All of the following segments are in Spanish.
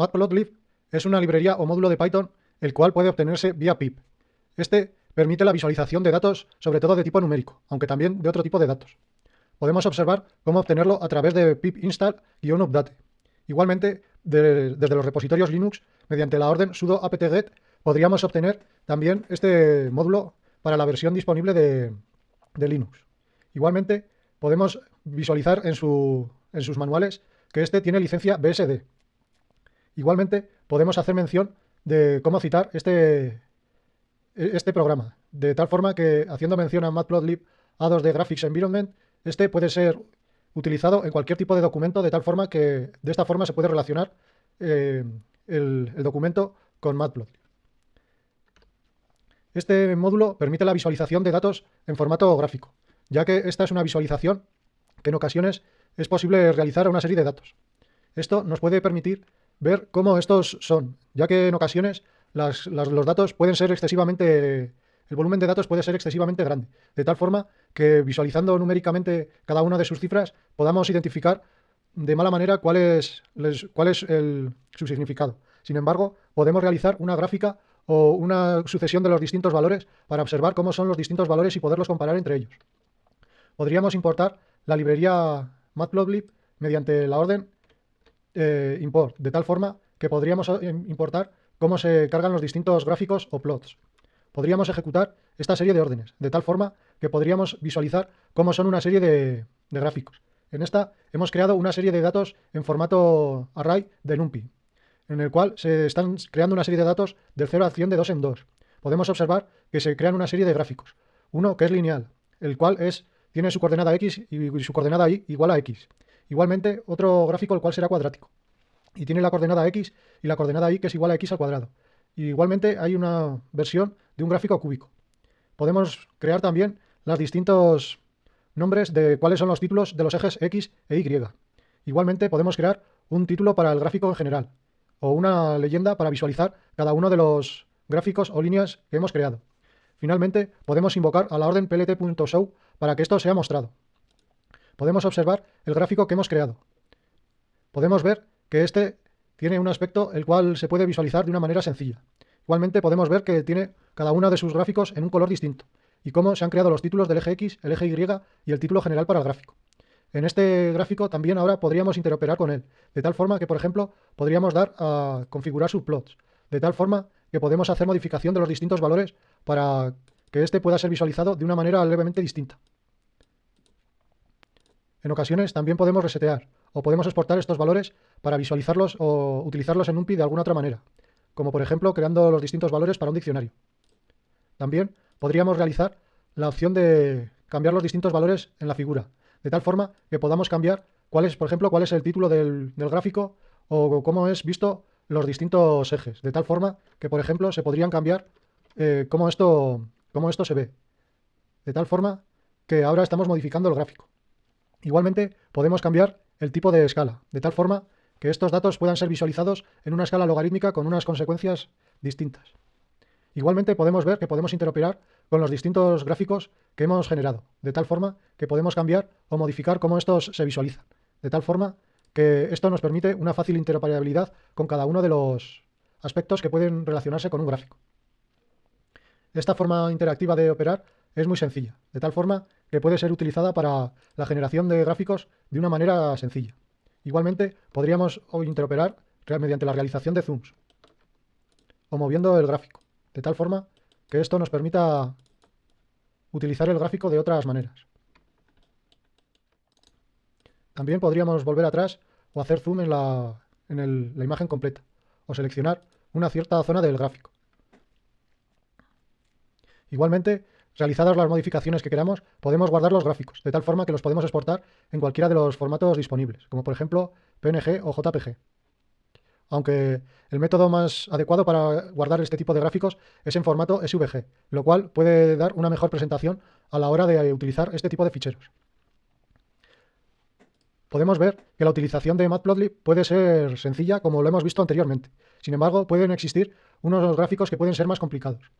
Matplotlib es una librería o módulo de Python el cual puede obtenerse vía pip. Este permite la visualización de datos, sobre todo de tipo numérico, aunque también de otro tipo de datos. Podemos observar cómo obtenerlo a través de pip install-update. Igualmente, desde los repositorios Linux, mediante la orden sudo apt-get, podríamos obtener también este módulo para la versión disponible de, Linux. Igualmente, podemos visualizar en, en sus manuales que este tiene licencia BSD. Igualmente, podemos hacer mención de cómo citar este, este programa, de tal forma que, haciendo mención a Matplotlib A2D Graphics Environment, este puede ser utilizado en cualquier tipo de documento, de tal forma que de esta forma se puede relacionar eh, el, el, documento con Matplotlib. Este módulo permite la visualización de datos en formato gráfico, ya que esta es una visualización que en ocasiones es posible realizar a una serie de datos. Esto nos puede permitir ver cómo estos son, ya que en ocasiones los datos pueden ser excesivamente, el volumen de datos puede ser excesivamente grande, de tal forma que visualizando numéricamente cada una de sus cifras podamos identificar de mala manera cuál es, cuál es su significado. Sin embargo, podemos realizar una gráfica o una sucesión de los distintos valores para observar cómo son los distintos valores y poderlos comparar entre ellos. Podríamos importar la librería Matplotlib mediante la orden eh, import, de tal forma que podríamos eh, importar cómo se cargan los distintos gráficos o plots. Podríamos ejecutar esta serie de órdenes, de tal forma que podríamos visualizar cómo son una serie de, gráficos. En esta hemos creado una serie de datos en formato array de NumPy, en el cual se están creando una serie de datos del 0 a 100 de 2 en 2. Podemos observar que se crean una serie de gráficos. Uno que es lineal, el cual es, tiene su coordenada x y su coordenada y igual a x. Igualmente, otro gráfico el cual será cuadrático. Y tiene la coordenada x y la coordenada y que es igual a x al cuadrado. igualmente hay una versión de un gráfico cúbico. Podemos crear también los distintos nombres de cuáles son los títulos de los ejes x e y. Igualmente podemos crear un título para el gráfico en general o una leyenda para visualizar cada uno de los gráficos o líneas que hemos creado. Finalmente, podemos invocar a la orden plt.show para que esto sea mostrado podemos observar el gráfico que hemos creado. Podemos ver que este tiene un aspecto el cual se puede visualizar de una manera sencilla. Igualmente podemos ver que tiene cada uno de sus gráficos en un color distinto y cómo se han creado los títulos del eje X, el eje Y y el título general para el gráfico. En este gráfico también ahora podríamos interoperar con él, de tal forma que, por ejemplo, podríamos dar a configurar subplots, de tal forma que podemos hacer modificación de los distintos valores para que este pueda ser visualizado de una manera levemente distinta. En ocasiones también podemos resetear o podemos exportar estos valores para visualizarlos o utilizarlos en NumPy de alguna otra manera, como por ejemplo creando los distintos valores para un diccionario. También podríamos realizar la opción de cambiar los distintos valores en la figura, de tal forma que podamos cambiar cuál es, por ejemplo, cuál es el título del, gráfico o cómo es visto los distintos ejes, de tal forma que, por ejemplo, se podrían cambiar eh, cómo, esto, cómo esto se ve, de tal forma que ahora estamos modificando el gráfico. Igualmente, podemos cambiar el tipo de escala, de tal forma que estos datos puedan ser visualizados en una escala logarítmica con unas consecuencias distintas. Igualmente podemos ver que podemos interoperar con los distintos gráficos que hemos generado, de tal forma que podemos cambiar o modificar cómo estos se visualizan, de tal forma que esto nos permite una fácil interoperabilidad con cada uno de los aspectos que pueden relacionarse con un gráfico. Esta forma interactiva de operar es muy sencilla, de tal forma que puede ser utilizada para la generación de gráficos de una manera sencilla. Igualmente, podríamos interoperar mediante la realización de zooms o moviendo el gráfico, de tal forma que esto nos permita utilizar el gráfico de otras maneras. También podríamos volver atrás o hacer zoom en la, en la imagen completa o seleccionar una cierta zona del gráfico. Igualmente, Realizadas las modificaciones que queramos, podemos guardar los gráficos, de tal forma que los podemos exportar en cualquiera de los formatos disponibles, como por ejemplo PNG o JPG. Aunque el método más adecuado para guardar este tipo de gráficos es en formato SVG, lo cual puede dar una mejor presentación a la hora de utilizar este tipo de ficheros. Podemos ver que la utilización de Matplotlib puede ser sencilla como lo hemos visto anteriormente. Sin embargo, pueden existir unos gráficos que pueden ser más complicados.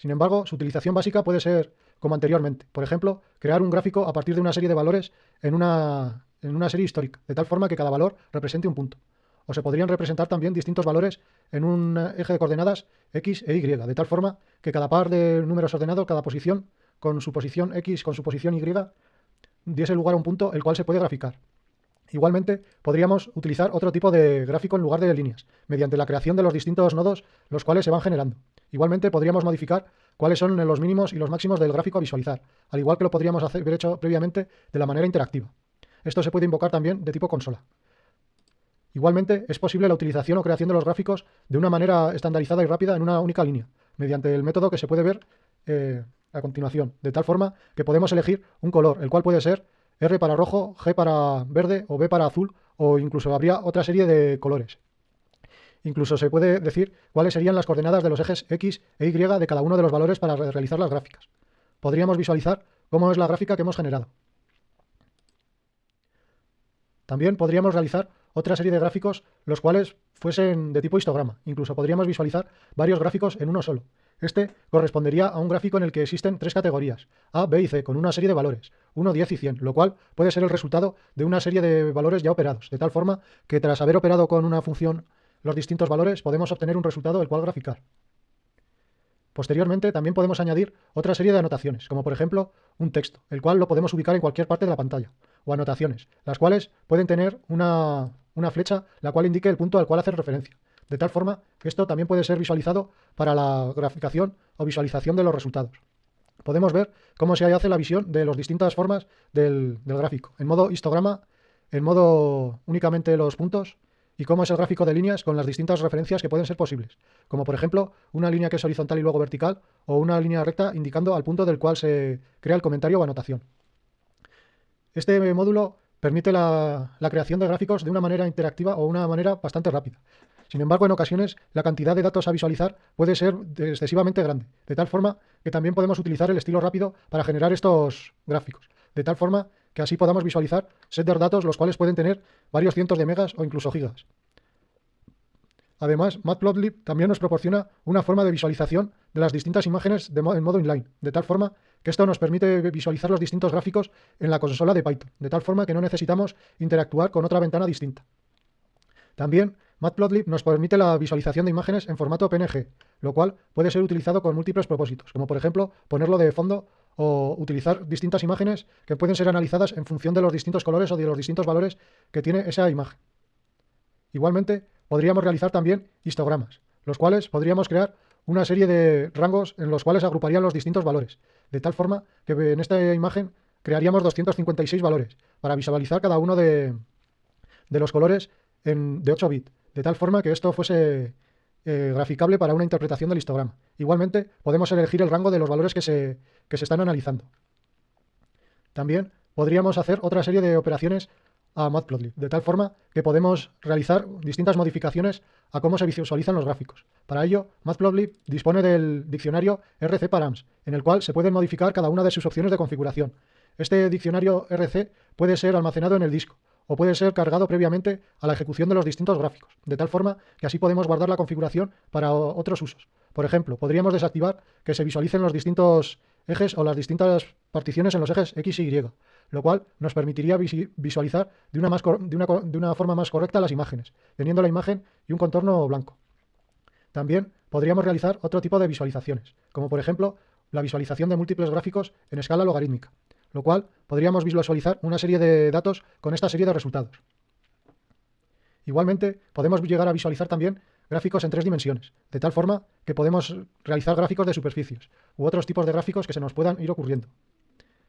Sin embargo, su utilización básica puede ser como anteriormente. Por ejemplo, crear un gráfico a partir de una serie de valores en una, en una serie histórica, de tal forma que cada valor represente un punto. o se podrían representar también distintos valores en un eje de coordenadas x e y, de tal forma que cada par de números ordenados, cada posición con su posición x con su posición y, diese lugar a un punto el cual se puede graficar. Igualmente, podríamos utilizar otro tipo de gráfico en lugar de líneas, mediante la creación de los distintos nodos los cuales se van generando. Igualmente, podríamos modificar cuáles son los mínimos y los máximos del gráfico a visualizar, al igual que lo podríamos haber hecho previamente de la manera interactiva. Esto se puede invocar también de tipo consola. Igualmente, es posible la utilización o creación de los gráficos de una manera estandarizada y rápida en una única línea, mediante el método que se puede ver eh, a continuación, de tal forma que podemos elegir un color, el cual puede ser R para rojo, G para verde o B para azul, o incluso habría otra serie de colores. Incluso se puede decir cuáles serían las coordenadas de los ejes X e Y de cada uno de los valores para realizar las gráficas. Podríamos visualizar cómo es la gráfica que hemos generado. También podríamos realizar otra serie de gráficos los cuales fuesen de tipo histograma. Incluso podríamos visualizar varios gráficos en uno solo. Este correspondería a un gráfico en el que existen tres categorías, A, B y C, con una serie de valores, 1, 10 y 100, lo cual puede ser el resultado de una serie de valores ya operados, de tal forma que tras haber operado con una función los distintos valores podemos obtener un resultado el cual graficar. Posteriormente también podemos añadir otra serie de anotaciones, como por ejemplo un texto, el cual lo podemos ubicar en cualquier parte de la pantalla, o anotaciones, las cuales pueden tener una, una flecha la cual indique el punto al cual hacer referencia de tal forma que esto también puede ser visualizado para la graficación o visualización de los resultados. Podemos ver cómo se hace la visión de las distintas formas del, gráfico, en modo histograma, en modo únicamente los puntos, y cómo es el gráfico de líneas con las distintas referencias que pueden ser posibles, como por ejemplo una línea que es horizontal y luego vertical, o una línea recta indicando al punto del cual se crea el comentario o anotación. Este módulo permite la, la, creación de gráficos de una manera interactiva o una manera bastante rápida. Sin embargo, en ocasiones la cantidad de datos a visualizar puede ser excesivamente grande, de tal forma que también podemos utilizar el estilo rápido para generar estos gráficos, de tal forma que así podamos visualizar set de datos los cuales pueden tener varios cientos de megas o incluso gigas. Además, Matplotlib también nos proporciona una forma de visualización de las distintas imágenes en modo inline, de tal forma que esto nos permite visualizar los distintos gráficos en la consola de Python, de tal forma que no necesitamos interactuar con otra ventana distinta. También Matplotlib nos permite la visualización de imágenes en formato PNG, lo cual puede ser utilizado con múltiples propósitos, como por ejemplo ponerlo de fondo o utilizar distintas imágenes que pueden ser analizadas en función de los distintos colores o de los distintos valores que tiene esa imagen. Igualmente, podríamos realizar también histogramas, los cuales podríamos crear una serie de rangos en los cuales agruparían los distintos valores, de tal forma que en esta imagen crearíamos 256 valores para visualizar cada uno de, de los colores en, de 8 bits de tal forma que esto fuese eh, graficable para una interpretación del histograma. Igualmente, podemos elegir el rango de los valores que se, que se están analizando. También podríamos hacer otra serie de operaciones a Matplotlib, de tal forma que podemos realizar distintas modificaciones a cómo se visualizan los gráficos. Para ello, Matplotlib dispone del diccionario RC Params, en el cual se pueden modificar cada una de sus opciones de configuración. Este diccionario RC puede ser almacenado en el disco, o puede ser cargado previamente a la ejecución de los distintos gráficos, de tal forma que así podemos guardar la configuración para otros usos. Por ejemplo, podríamos desactivar que se visualicen los distintos ejes o las distintas particiones en los ejes X y Y, lo cual nos permitiría visualizar de una, de una forma más correcta las imágenes, teniendo la imagen y un contorno blanco. También podríamos realizar otro tipo de visualizaciones, como por ejemplo la visualización de múltiples gráficos en escala logarítmica, lo cual podríamos visualizar una serie de datos con esta serie de resultados. Igualmente, podemos llegar a visualizar también gráficos en tres dimensiones, de tal forma que podemos realizar gráficos de superficies u otros tipos de gráficos que se nos puedan ir ocurriendo.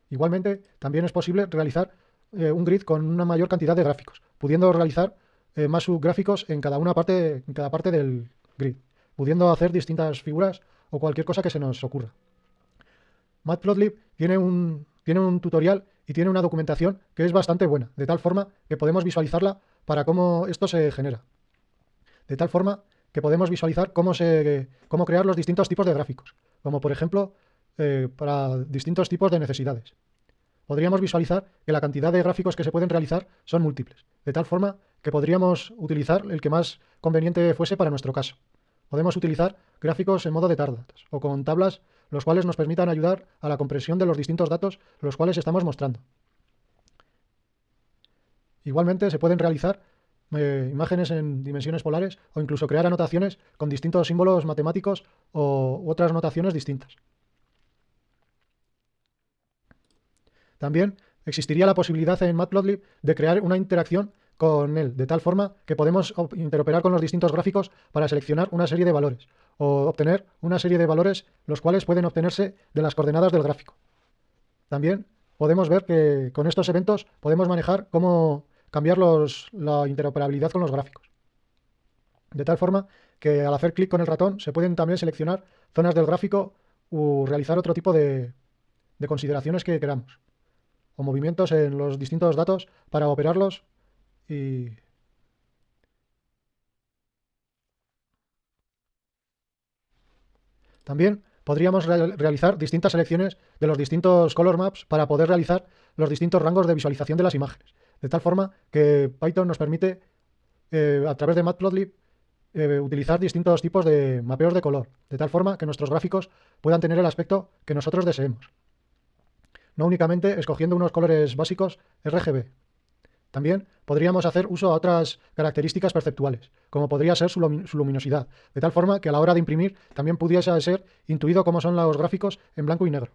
Igualmente, también es posible realizar eh, un grid con una mayor cantidad de gráficos, pudiendo realizar eh, más subgráficos en cada, una parte, en cada parte del grid, pudiendo hacer distintas figuras o cualquier cosa que se nos ocurra. Matplotlib tiene un, tiene un tutorial y tiene una documentación que es bastante buena, de tal forma que podemos visualizarla para cómo esto se genera. De tal forma que podemos visualizar cómo, se, cómo crear los distintos tipos de gráficos, como por ejemplo eh, para distintos tipos de necesidades. Podríamos visualizar que la cantidad de gráficos que se pueden realizar son múltiples, de tal forma que podríamos utilizar el que más conveniente fuese para nuestro caso. Podemos utilizar gráficos en modo de tardatos o con tablas los cuales nos permitan ayudar a la comprensión de los distintos datos los cuales estamos mostrando. Igualmente se pueden realizar eh, imágenes en dimensiones polares o incluso crear anotaciones con distintos símbolos matemáticos o otras notaciones distintas. También existiría la posibilidad en Matplotlib de crear una interacción con él, de tal forma que podemos interoperar con los distintos gráficos para seleccionar una serie de valores o obtener una serie de valores los cuales pueden obtenerse de las coordenadas del gráfico. También podemos ver que con estos eventos podemos manejar cómo cambiar la interoperabilidad con los gráficos. De tal forma que al hacer clic con el ratón se pueden también seleccionar zonas del gráfico o realizar otro tipo de consideraciones que queramos o movimientos en los distintos datos para operarlos y También podríamos realizar distintas selecciones de los distintos color maps para poder realizar los distintos rangos de visualización de las imágenes. De tal forma que Python nos permite, eh, a través de Matplotlib, eh, utilizar distintos tipos de mapeos de color, de tal forma que nuestros gráficos puedan tener el aspecto que nosotros deseemos no únicamente escogiendo unos colores básicos RGB. También podríamos hacer uso a otras características perceptuales, como podría ser su, luminosidad, de tal forma que a la hora de imprimir también pudiese ser intuido cómo son los gráficos en blanco y negro.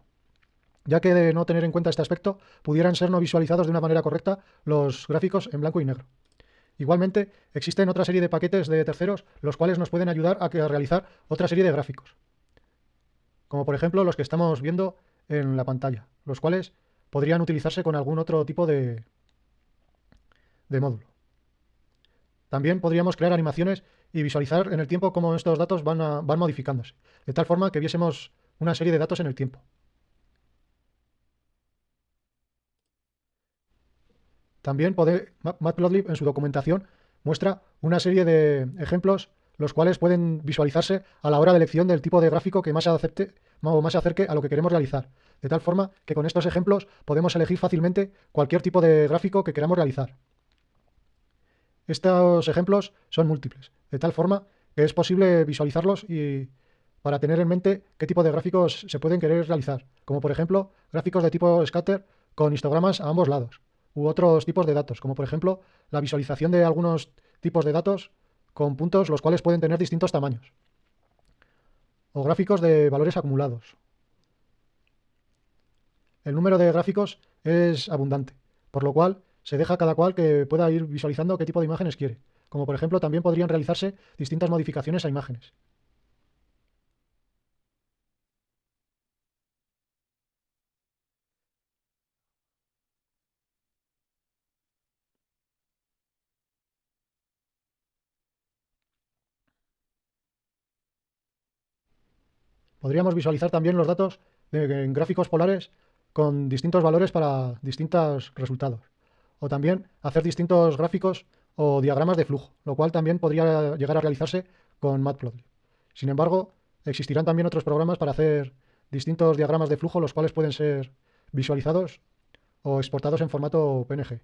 Ya que de no tener en cuenta este aspecto, pudieran ser no visualizados de una manera correcta los gráficos en blanco y negro. Igualmente, existen otra serie de paquetes de terceros los cuales nos pueden ayudar a, a realizar otra serie de gráficos, como por ejemplo los que estamos viendo en la pantalla, los cuales podrían utilizarse con algún otro tipo de, de módulo. También podríamos crear animaciones y visualizar en el tiempo cómo estos datos van, modificándose, de tal forma que viésemos una serie de datos en el tiempo. También Matplotlib en su documentación muestra una serie de ejemplos los cuales pueden visualizarse a la hora de elección del tipo de gráfico que más, acepte, o más se acerque a lo que queremos realizar. De tal forma que con estos ejemplos podemos elegir fácilmente cualquier tipo de gráfico que queramos realizar. Estos ejemplos son múltiples, de tal forma que es posible visualizarlos y para tener en mente qué tipo de gráficos se pueden querer realizar, como por ejemplo gráficos de tipo scatter con histogramas a ambos lados, u otros tipos de datos, como por ejemplo la visualización de algunos tipos de datos con puntos los cuales pueden tener distintos tamaños. O gráficos de valores acumulados. El número de gráficos es abundante, por lo cual se deja cada cual que pueda ir visualizando qué tipo de imágenes quiere. Como por ejemplo también podrían realizarse distintas modificaciones a imágenes. Podríamos visualizar también los datos en gráficos polares con distintos valores para distintos resultados. O también hacer distintos gráficos o diagramas de flujo, lo cual también podría llegar a realizarse con Matplotlib. Sin embargo, existirán también otros programas para hacer distintos diagramas de flujo, los cuales pueden ser visualizados o exportados en formato PNG.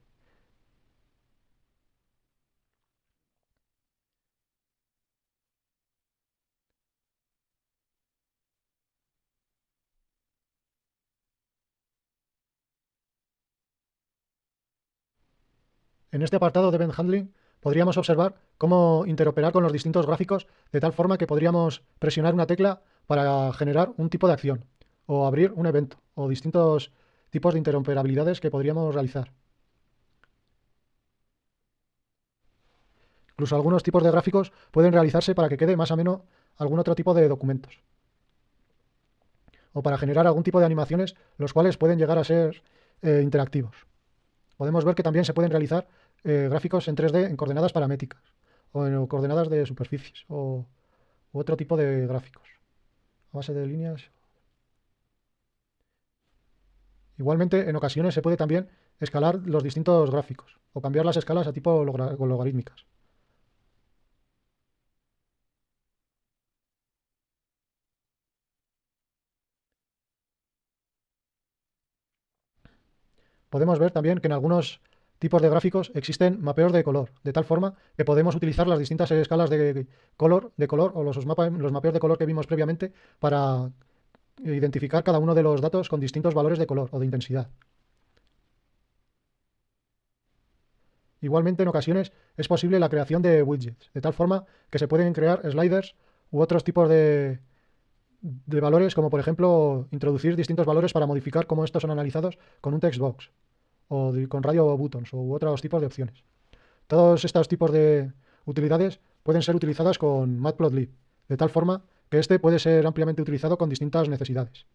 En este apartado de Event Handling podríamos observar cómo interoperar con los distintos gráficos de tal forma que podríamos presionar una tecla para generar un tipo de acción o abrir un evento o distintos tipos de interoperabilidades que podríamos realizar. Incluso algunos tipos de gráficos pueden realizarse para que quede más o menos algún otro tipo de documentos. O para generar algún tipo de animaciones, los cuales pueden llegar a ser eh, interactivos. Podemos ver que también se pueden realizar eh, gráficos en 3D en coordenadas paramétricas o en coordenadas de superficies o otro tipo de gráficos a base de líneas. Igualmente, en ocasiones se puede también escalar los distintos gráficos o cambiar las escalas a tipo logarítmicas. Podemos ver también que en algunos tipos de gráficos existen mapeos de color, de tal forma que podemos utilizar las distintas escalas de color, de color o los, los mapeos de color que vimos previamente para identificar cada uno de los datos con distintos valores de color o de intensidad. Igualmente, en ocasiones es posible la creación de widgets, de tal forma que se pueden crear sliders u otros tipos de, de valores, como por ejemplo introducir distintos valores para modificar cómo estos son analizados con un text o con radio buttons u otros tipos de opciones. Todos estos tipos de utilidades pueden ser utilizadas con Matplotlib, de tal forma que este puede ser ampliamente utilizado con distintas necesidades.